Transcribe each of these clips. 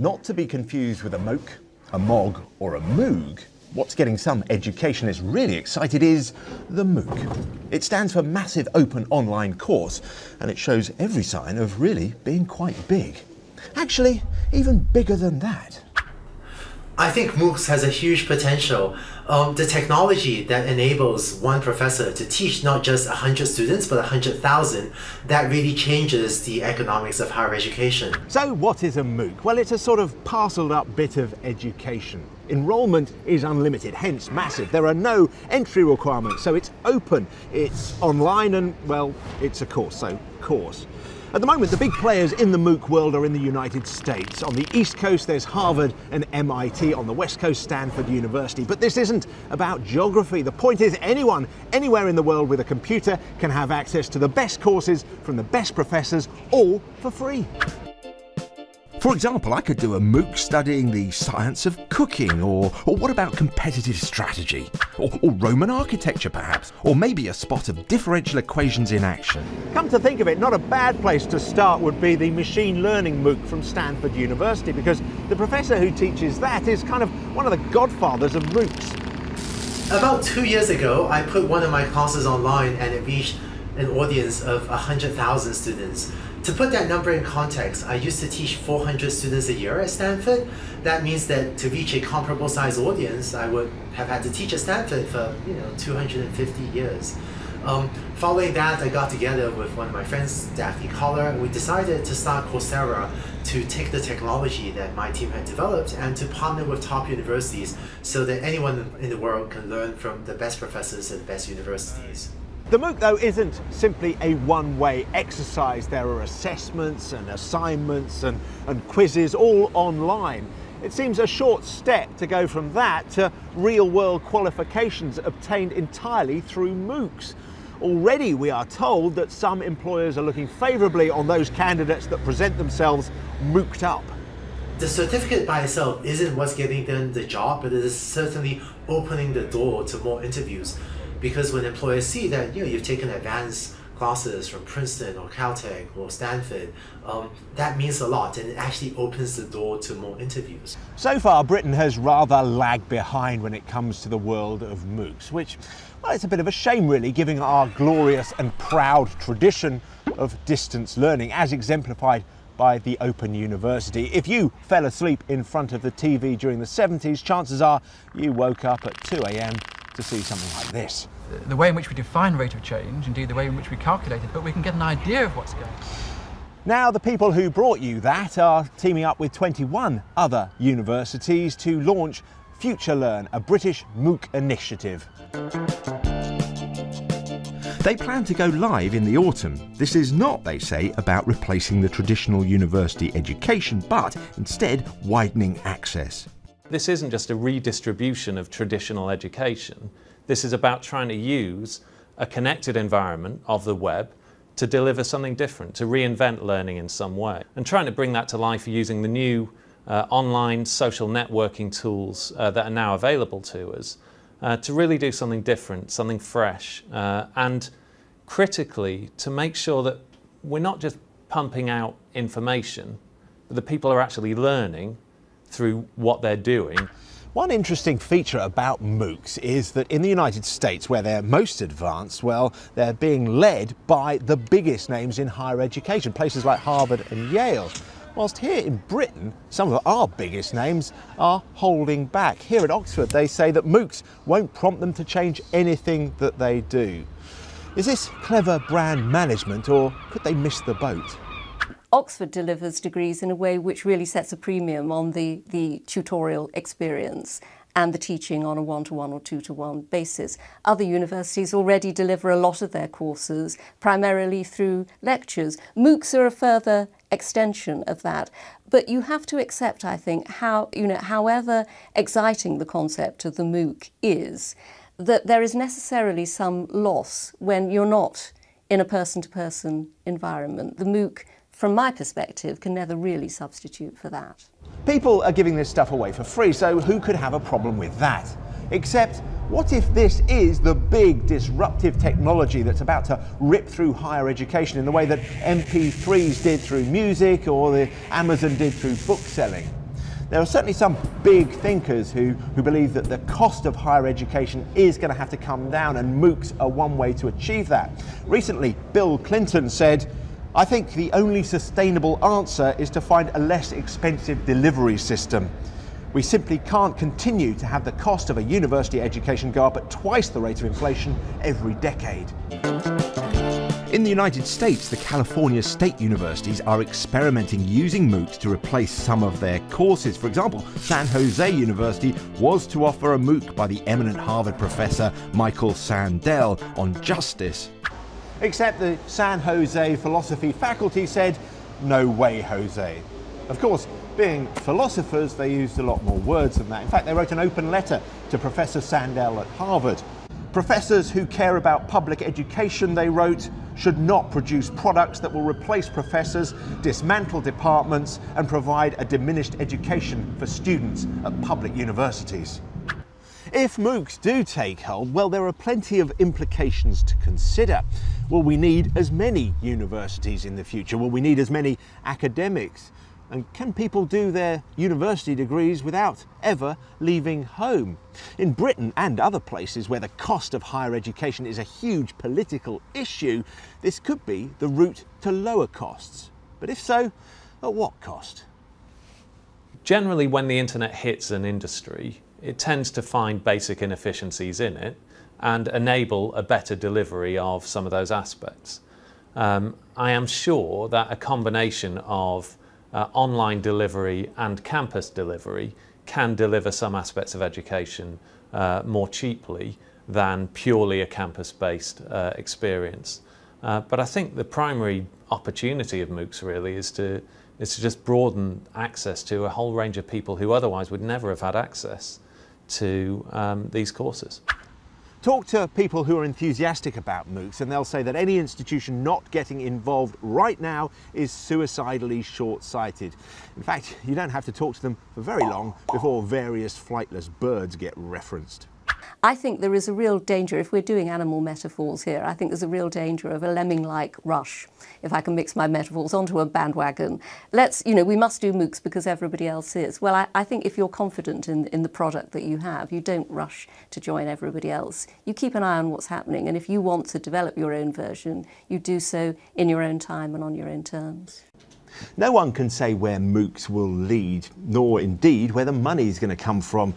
Not to be confused with a MOOC, a MOG or a MOOG, what's getting some educationists really excited is the MOOC. It stands for Massive Open Online Course and it shows every sign of really being quite big. Actually, even bigger than that. I think MOOCs has a huge potential. Um, the technology that enables one professor to teach not just 100 students, but 100,000, that really changes the economics of higher education. So what is a MOOC? Well, it's a sort of parcelled up bit of education. Enrolment is unlimited, hence massive. There are no entry requirements, so it's open, it's online, and well, it's a course, so course. At the moment, the big players in the MOOC world are in the United States. On the East Coast, there's Harvard and MIT. On the West Coast, Stanford University. But this isn't about geography. The point is anyone, anywhere in the world with a computer can have access to the best courses from the best professors, all for free. For example, I could do a MOOC studying the science of cooking, or, or what about competitive strategy? Or, or Roman architecture, perhaps? Or maybe a spot of differential equations in action. Come to think of it, not a bad place to start would be the machine learning MOOC from Stanford University, because the professor who teaches that is kind of one of the godfathers of MOOCs. About two years ago, I put one of my classes online and it reached an audience of 100,000 students. To put that number in context, I used to teach 400 students a year at Stanford. That means that to reach a comparable size audience, I would have had to teach at Stanford for you know 250 years. Um, following that, I got together with one of my friends, Daphne and we decided to start Coursera to take the technology that my team had developed and to partner with top universities so that anyone in the world can learn from the best professors at the best universities. The MOOC though isn't simply a one-way exercise. There are assessments and assignments and, and quizzes all online. It seems a short step to go from that to real-world qualifications obtained entirely through MOOCs. Already we are told that some employers are looking favourably on those candidates that present themselves MOOCed up. The certificate by itself isn't what's getting them the job, but it is certainly opening the door to more interviews because when employers see that you know you've taken advanced classes from Princeton or Caltech or Stanford, um, that means a lot and it actually opens the door to more interviews. So far, Britain has rather lagged behind when it comes to the world of MOOCs, which, well, it's a bit of a shame really, given our glorious and proud tradition of distance learning as exemplified by the Open University. If you fell asleep in front of the TV during the 70s, chances are you woke up at 2 a.m to see something like this. The way in which we define rate of change, indeed the way in which we calculate it, but we can get an idea of what's going on. Now, the people who brought you that are teaming up with 21 other universities to launch FutureLearn, a British MOOC initiative. They plan to go live in the autumn. This is not, they say, about replacing the traditional university education, but instead widening access. This isn't just a redistribution of traditional education. This is about trying to use a connected environment of the web to deliver something different, to reinvent learning in some way. And trying to bring that to life using the new uh, online social networking tools uh, that are now available to us uh, to really do something different, something fresh, uh, and critically to make sure that we're not just pumping out information, but the people are actually learning through what they're doing. One interesting feature about MOOCs is that in the United States, where they're most advanced, well, they're being led by the biggest names in higher education, places like Harvard and Yale. Whilst here in Britain, some of our biggest names are holding back. Here at Oxford, they say that MOOCs won't prompt them to change anything that they do. Is this clever brand management or could they miss the boat? Oxford delivers degrees in a way which really sets a premium on the, the tutorial experience and the teaching on a one-to-one -one or two-to-one basis. Other universities already deliver a lot of their courses primarily through lectures. MOOCs are a further extension of that. But you have to accept, I think, how, you know, however exciting the concept of the MOOC is, that there is necessarily some loss when you're not in a person-to-person -person environment. The MOOC from my perspective, can never really substitute for that. People are giving this stuff away for free, so who could have a problem with that? Except, what if this is the big disruptive technology that's about to rip through higher education in the way that MP3s did through music or the Amazon did through book selling? There are certainly some big thinkers who, who believe that the cost of higher education is going to have to come down, and MOOCs are one way to achieve that. Recently, Bill Clinton said, I think the only sustainable answer is to find a less expensive delivery system. We simply can't continue to have the cost of a university education go up at twice the rate of inflation every decade. In the United States, the California State Universities are experimenting using MOOCs to replace some of their courses. For example, San Jose University was to offer a MOOC by the eminent Harvard professor Michael Sandel on justice. Except the San Jose philosophy faculty said, no way, Jose. Of course, being philosophers, they used a lot more words than that. In fact, they wrote an open letter to Professor Sandel at Harvard. Professors who care about public education, they wrote, should not produce products that will replace professors, dismantle departments, and provide a diminished education for students at public universities. If MOOCs do take hold, well, there are plenty of implications to consider. Will we need as many universities in the future? Will we need as many academics? And can people do their university degrees without ever leaving home? In Britain and other places where the cost of higher education is a huge political issue, this could be the route to lower costs. But if so, at what cost? Generally, when the internet hits an industry, it tends to find basic inefficiencies in it and enable a better delivery of some of those aspects. Um, I am sure that a combination of uh, online delivery and campus delivery can deliver some aspects of education uh, more cheaply than purely a campus-based uh, experience. Uh, but I think the primary opportunity of MOOCs really is to, is to just broaden access to a whole range of people who otherwise would never have had access to um, these courses. Talk to people who are enthusiastic about MOOCs and they'll say that any institution not getting involved right now is suicidally short-sighted. In fact, you don't have to talk to them for very long before various flightless birds get referenced. I think there is a real danger, if we're doing animal metaphors here, I think there's a real danger of a lemming-like rush, if I can mix my metaphors, onto a bandwagon. Let's, you know, we must do MOOCs because everybody else is. Well, I, I think if you're confident in, in the product that you have, you don't rush to join everybody else. You keep an eye on what's happening, and if you want to develop your own version, you do so in your own time and on your own terms. No one can say where MOOCs will lead, nor indeed where the money is going to come from.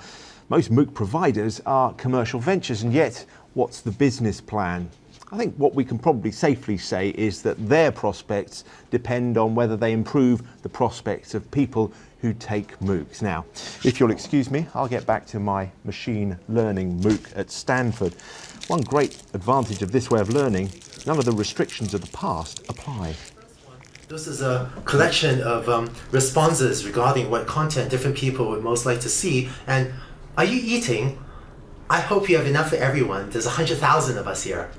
Most MOOC providers are commercial ventures, and yet what's the business plan? I think what we can probably safely say is that their prospects depend on whether they improve the prospects of people who take MOOCs. Now, if you'll excuse me, I'll get back to my machine learning MOOC at Stanford. One great advantage of this way of learning, none of the restrictions of the past apply. This is a collection of um, responses regarding what content different people would most like to see and are you eating? I hope you have enough for everyone. There's a 100,000 of us here.